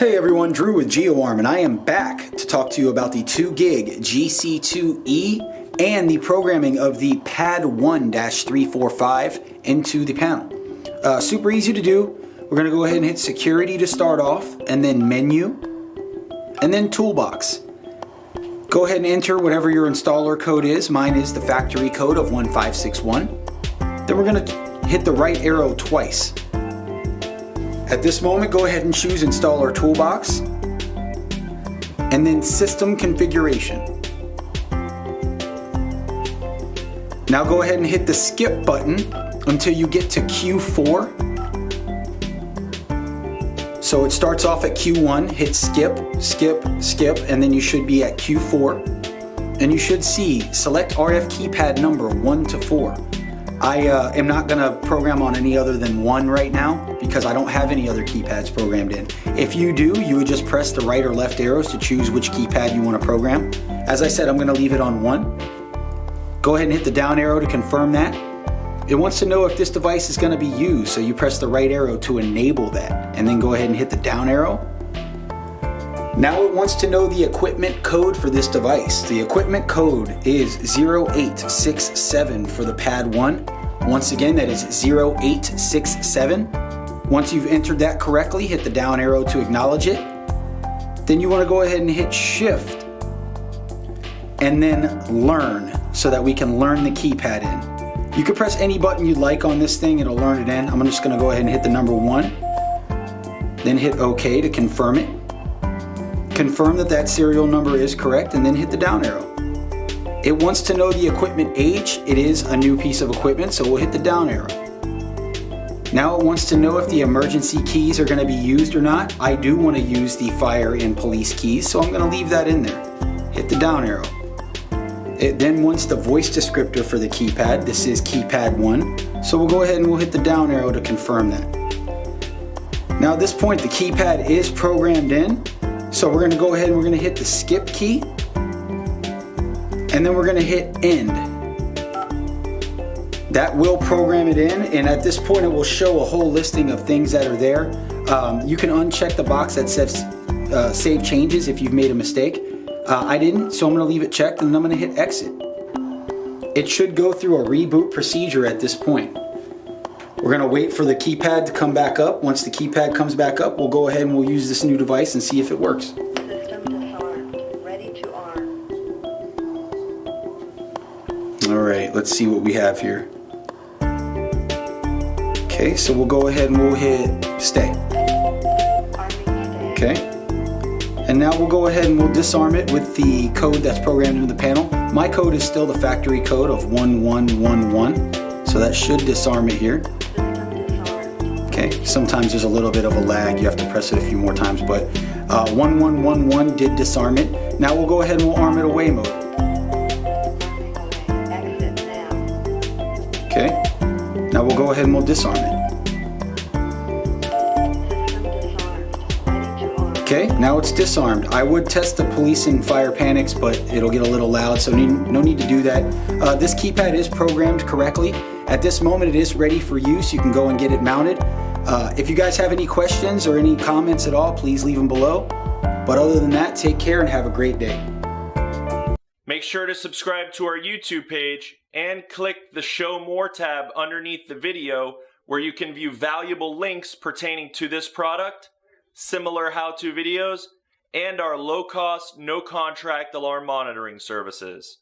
Hey everyone, Drew with GeoArm and I am back to talk to you about the 2 gig GC2E and the programming of the PAD 1-345 into the panel. Uh, super easy to do. We're going to go ahead and hit security to start off and then menu and then toolbox. Go ahead and enter whatever your installer code is. Mine is the factory code of 1561. Then we're going to hit the right arrow twice. At this moment, go ahead and choose Installer Toolbox, and then System Configuration. Now go ahead and hit the skip button until you get to Q4. So it starts off at Q1, hit skip, skip, skip, and then you should be at Q4. And you should see select RF keypad number 1 to 4. I uh, am not going to program on any other than one right now because I don't have any other keypads programmed in. If you do, you would just press the right or left arrows to choose which keypad you want to program. As I said, I'm going to leave it on one. Go ahead and hit the down arrow to confirm that. It wants to know if this device is going to be used, so you press the right arrow to enable that, and then go ahead and hit the down arrow now it wants to know the equipment code for this device. The equipment code is 0867 for the pad 1. Once again, that is 0867. Once you've entered that correctly, hit the down arrow to acknowledge it. Then you want to go ahead and hit shift and then learn so that we can learn the keypad in. You can press any button you'd like on this thing, it'll learn it in. I'm just going to go ahead and hit the number one, then hit OK to confirm it. Confirm that that serial number is correct and then hit the down arrow. It wants to know the equipment age. It is a new piece of equipment, so we'll hit the down arrow. Now it wants to know if the emergency keys are going to be used or not. I do want to use the fire and police keys, so I'm going to leave that in there. Hit the down arrow. It then wants the voice descriptor for the keypad. This is keypad 1. So we'll go ahead and we'll hit the down arrow to confirm that. Now at this point the keypad is programmed in. So we're going to go ahead and we're going to hit the skip key and then we're going to hit end. That will program it in and at this point it will show a whole listing of things that are there. Um, you can uncheck the box that says uh, save changes if you've made a mistake. Uh, I didn't, so I'm to leave it checked and then I'm going to hit exit. It should go through a reboot procedure at this point. We're gonna wait for the keypad to come back up. Once the keypad comes back up, we'll go ahead and we'll use this new device and see if it works. All right, let's see what we have here. Okay, so we'll go ahead and we'll hit stay. Okay. And now we'll go ahead and we'll disarm it with the code that's programmed into the panel. My code is still the factory code of 1111, so that should disarm it here. Okay, sometimes there's a little bit of a lag. You have to press it a few more times, but uh, 1111 did disarm it. Now we'll go ahead and we'll arm it away mode. Okay, now we'll go ahead and we'll disarm it. Okay, now it's disarmed. I would test the police and fire panics, but it'll get a little loud, so no need to do that. Uh, this keypad is programmed correctly. At this moment, it is ready for use. You can go and get it mounted. Uh, if you guys have any questions or any comments at all, please leave them below. But other than that, take care and have a great day. Make sure to subscribe to our YouTube page and click the Show More tab underneath the video where you can view valuable links pertaining to this product, similar how-to videos, and our low-cost, no-contract alarm monitoring services.